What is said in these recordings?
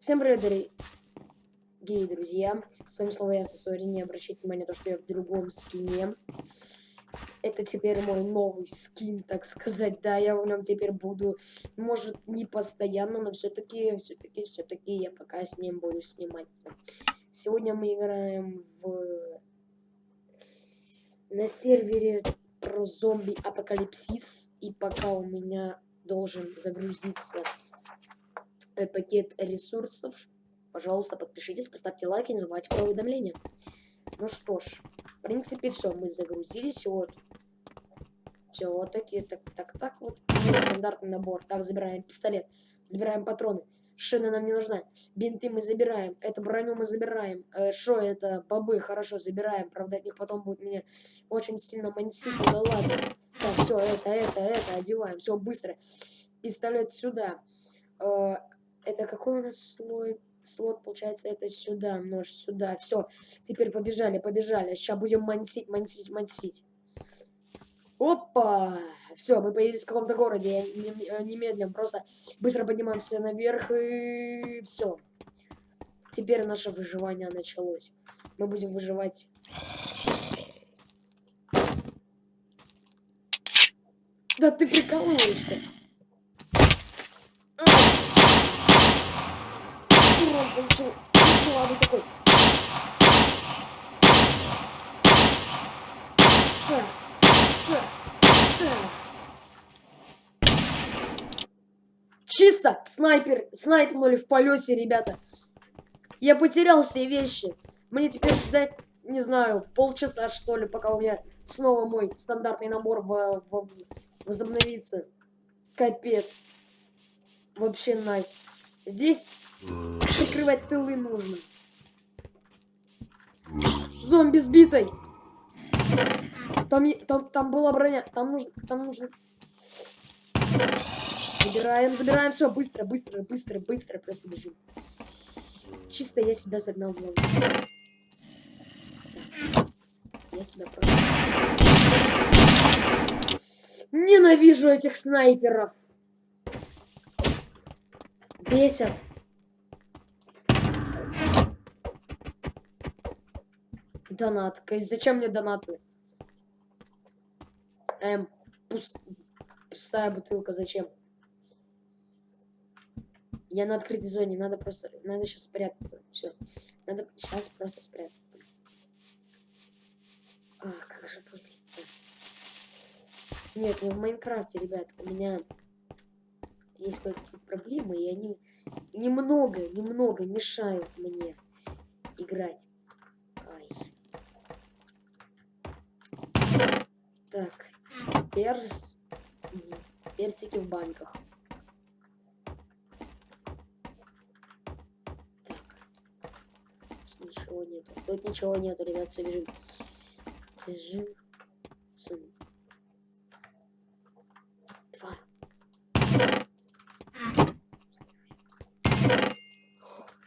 Всем привет, дорогие друзья. С вами снова я, Сосори. Не обращайте внимания на то, что я в другом скине. Это теперь мой новый скин, так сказать. Да, я в нем теперь буду, может, не постоянно, но все-таки, все-таки, все-таки я пока с ним буду сниматься. Сегодня мы играем в... на сервере про зомби-апокалипсис. И пока у меня должен загрузиться пакет ресурсов. Пожалуйста, подпишитесь, поставьте лайк и не забывайте про уведомления. Ну что ж, в принципе, все, мы загрузились, вот. Все, вот такие, так, так, так, вот. Стандартный набор. Так, забираем пистолет, забираем патроны. Шина нам не нужна. Бинты мы забираем. Это броню мы забираем. Э, шо это? Бобы, хорошо, забираем. Правда, от них потом будет мне очень сильно мансить. Ну да ладно. Так, все, это, это, это, одеваем. Все, быстро. Пистолет сюда. Э, это какой у нас слой? Слот, получается, это сюда, нож сюда. Все, теперь побежали, побежали. Сейчас будем мансить, мансить, мансить. Опа! Все, мы появились в каком-то городе. Я немедленно просто быстро поднимаемся наверх и все. Теперь наше выживание началось. Мы будем выживать. Да ты прикалываешься. Урон получил. Слабый такой. Так, так, так. Чисто! Снайпер, снайпнули в полете, ребята. Я потерял все вещи. Мне теперь ждать, не знаю, полчаса, что ли, пока у меня снова мой стандартный набор в, в, возобновится. Капец. Вообще найс. Здесь Прикрывать тылы нужно. Зомби сбитой. Там, там, там была броня. Там нужно, там нужно. Забираем, забираем. Все, быстро, быстро, быстро, быстро. Просто бежим. Чисто я себя загнал в ловушку. Я себя просто... Ненавижу этих снайперов. Бесят. Донат. Зачем мне донаты? Эм, пуст... пустая бутылка, зачем? Я на открытой зоне, надо просто... Надо сейчас спрятаться. Все. Надо сейчас просто спрятаться. А, как же больно. Нет, не в Майнкрафте, ребят. У меня есть какие-то проблемы, и они немного, немного мешают мне играть. Так, перс... персики в банках. Так. Тут ничего нету. Тут ничего нету, ребят, все бежим. Бежим. Сын. Два.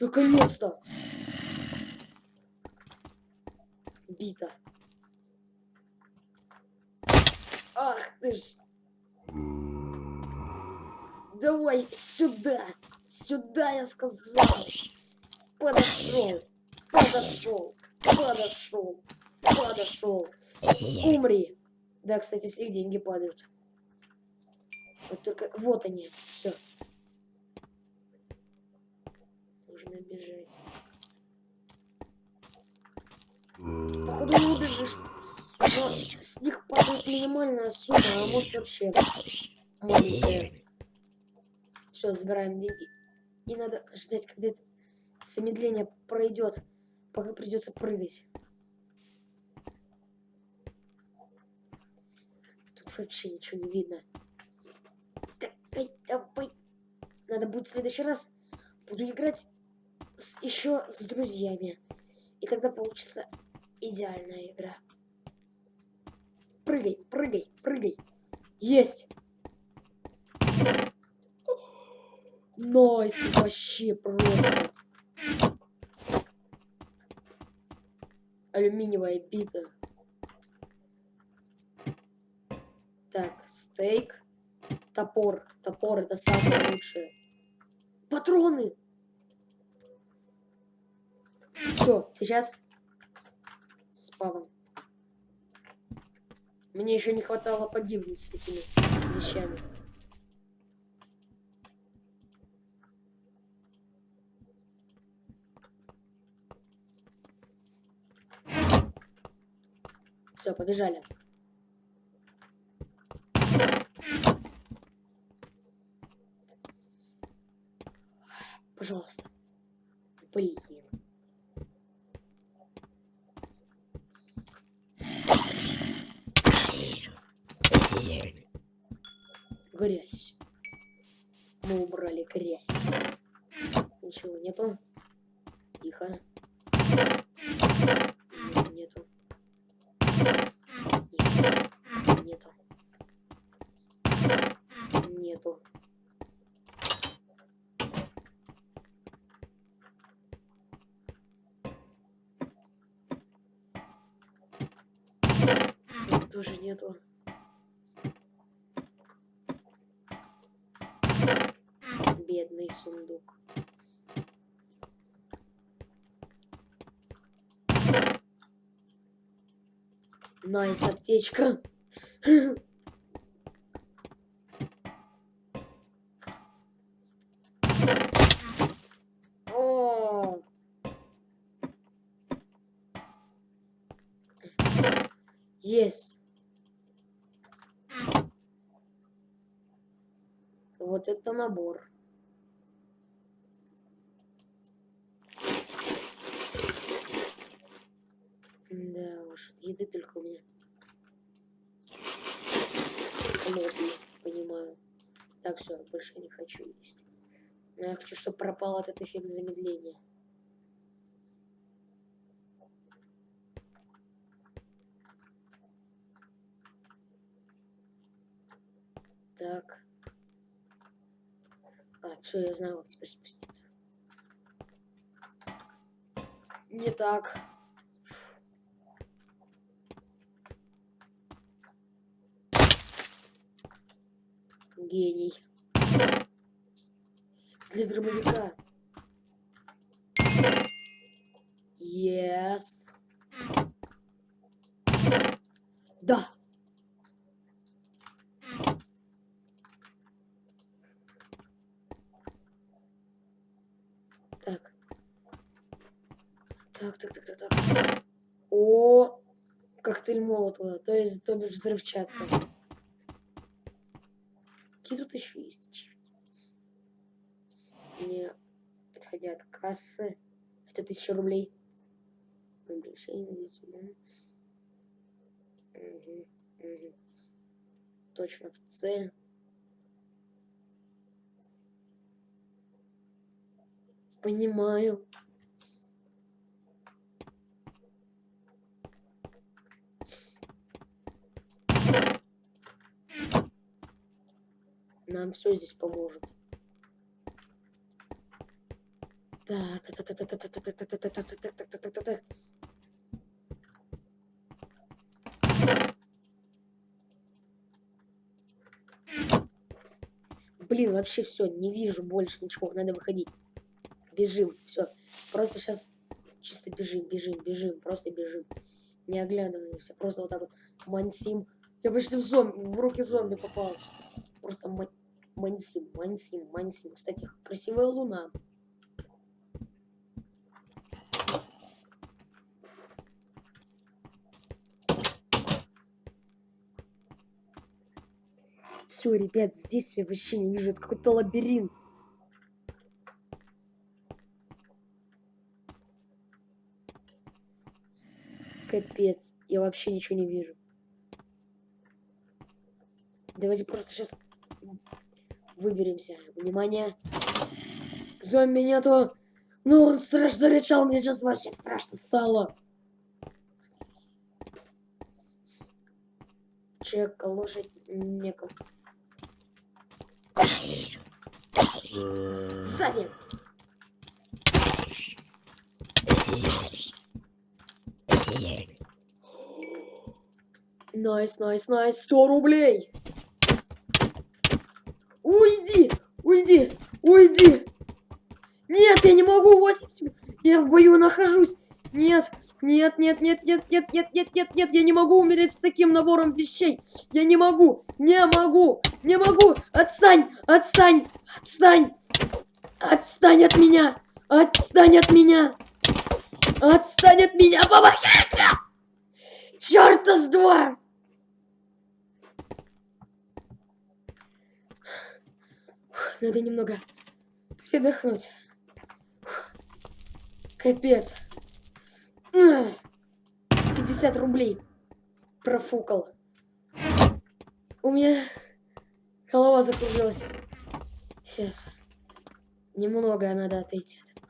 Наконец-то! Бита. Ах ты ж. Давай сюда. Сюда, я сказал. Подошел. Подошел. Подошел. Подошел. Умри. Да, кстати, с них деньги падают. Вот только... Вот они. Все. Нужно бежать. Походу не убежишь. Но с них падает минимальная сумма, а может вообще маленькая. Все, забираем деньги. И надо ждать, когда это замедление пройдет, пока придется прыгать. Тут вообще ничего не видно. Давай, давай. Надо будет в следующий раз буду играть с, еще с друзьями. И тогда получится идеальная игра. Прыгай, прыгай, прыгай. Есть. Nice, вообще просто. Алюминиевая бита. Так, стейк. Топор. Топор это самое лучшее. Патроны! Все, сейчас спавн. Мне еще не хватало погибнуть с этими вещами. Все, побежали. Пожалуйста. Блин. Тихо. Нет, нету. Нет. Нету. Нету. Тоже нету. Найс, аптечка. О! Yes. Вот это набор. Да уж, от еды только у меня. Хлопья, понимаю. Так, все, больше не хочу есть. Но я хочу, чтобы пропал этот эффект замедления. Так. А, все, я знаю, как теперь спуститься. Не так. Гений. Для дробовика. Yes. Да. Так. Так, так, так, так, так. О, коктейль Молотова, то есть, то бишь, взрывчатка. Какие тут еще есть ачивки? Не отходя от кассы. Это тысяча рублей. Уменьшение здесь, да. Мгм, мгм. Точно в цель. Понимаю. Нам все здесь поможет. Блин, вообще все, не вижу больше ничего, надо выходить. Бежим, все. Просто сейчас чисто бежим, бежим, бежим, просто бежим. Не оглядываемся, просто вот так вот мансим. Я почти в зомби, в руки зомби попал. Просто ма- мансим, мансим, мансим. Кстати, красивая луна. Все, ребят, здесь я вообще не вижу. Это какой-то лабиринт. Капец, я вообще ничего не вижу. Давайте просто сейчас выберемся. Внимание. Зомби нету. Ну, он страшно рычал, мне сейчас вообще страшно стало. Человек, лошадь, неком. Сзади. Nice, nice, nice, 100 рублей. Уйди, уйди, уйди. Нет, я не могу 80. Я в бою нахожусь. Нет, нет, нет, нет, нет, нет, нет, нет, нет, нет, я не могу умереть с таким набором вещей. Я не могу, не могу, не могу. Отстань, отстань, отстань. Отстань от меня, отстань от меня. Отстань от меня, помогите! Чёрта с два! Надо немного передохнуть. Капец. 50 рублей профукал. У меня голова закружилась. Сейчас. Немного надо отойти от этого.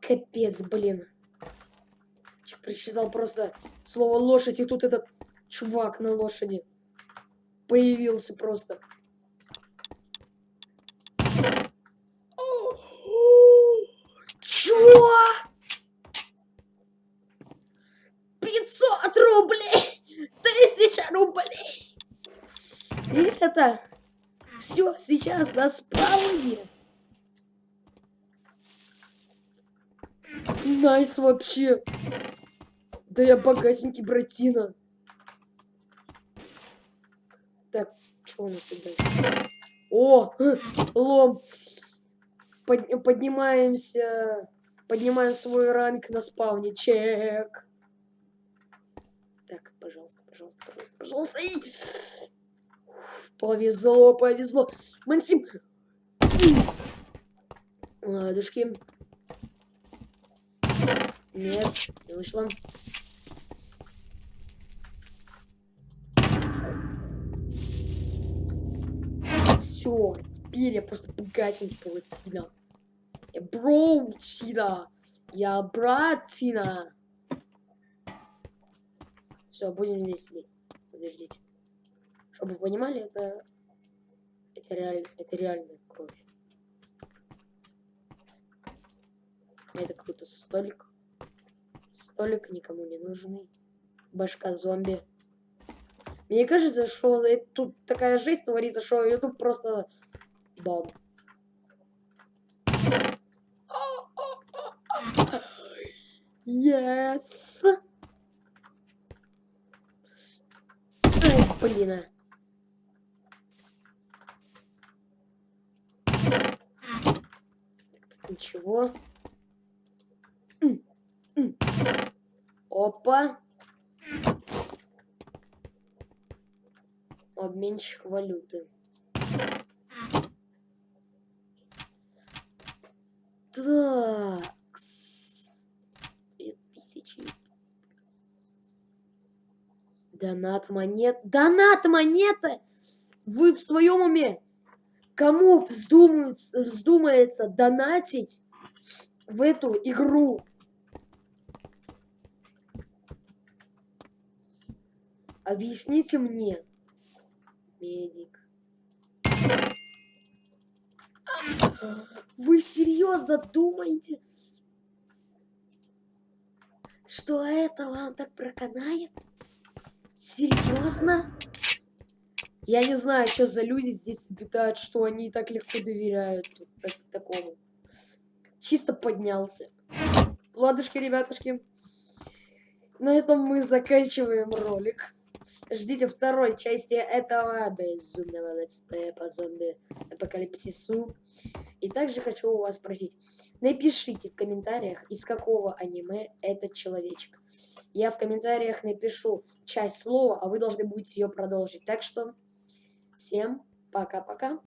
Капец, блин. Прочитал просто слово лошадь, и тут этот чувак на лошади появился просто. Чего? 500 рублей! Тысяча рублей! И это все сейчас на spawn е. Nice вообще. Да я богатенький братина. Так, что у нас тут дальше? О, лом. Под, поднимаемся. Поднимаем свой ранг на спауне. Чек. Так, пожалуйста, пожалуйста, пожалуйста, пожалуйста. И... Повезло, повезло. Мансим. Ладушки. Нет, не вышло. Все, теперь я просто богатенький паутина. Я броутина. Я братина. Все, будем здесь сидеть. Подождите. Чтобы вы понимали, это... Это реально, это реальная кровь. Это какой-то столик. Столик никому не нужный. Башка зомби. Мне кажется, что тут такая жесть творится, что YouTube просто бам. Yes! Блин. А. Так, тут ничего. Опа. Обменщик валюты. Так. Тысячи. Донат монет. Донат монеты! Вы в своем уме? Кому вздумается, вздумается донатить в эту игру? Объясните мне, медик. Вы серьезно думаете, что это вам так проканает? Серьезно? Я не знаю, что за люди здесь обитают, что они так легко доверяют так, такому. Чисто поднялся. Ладушки, ребятушки. На этом мы заканчиваем ролик. Ждите второй части этого безумного летсплея по зомби апокалипсису. И также хочу у вас спросить, напишите в комментариях, из какого аниме этот человечек. Я в комментариях напишу часть слова, а вы должны будете ее продолжить. Так что всем пока-пока.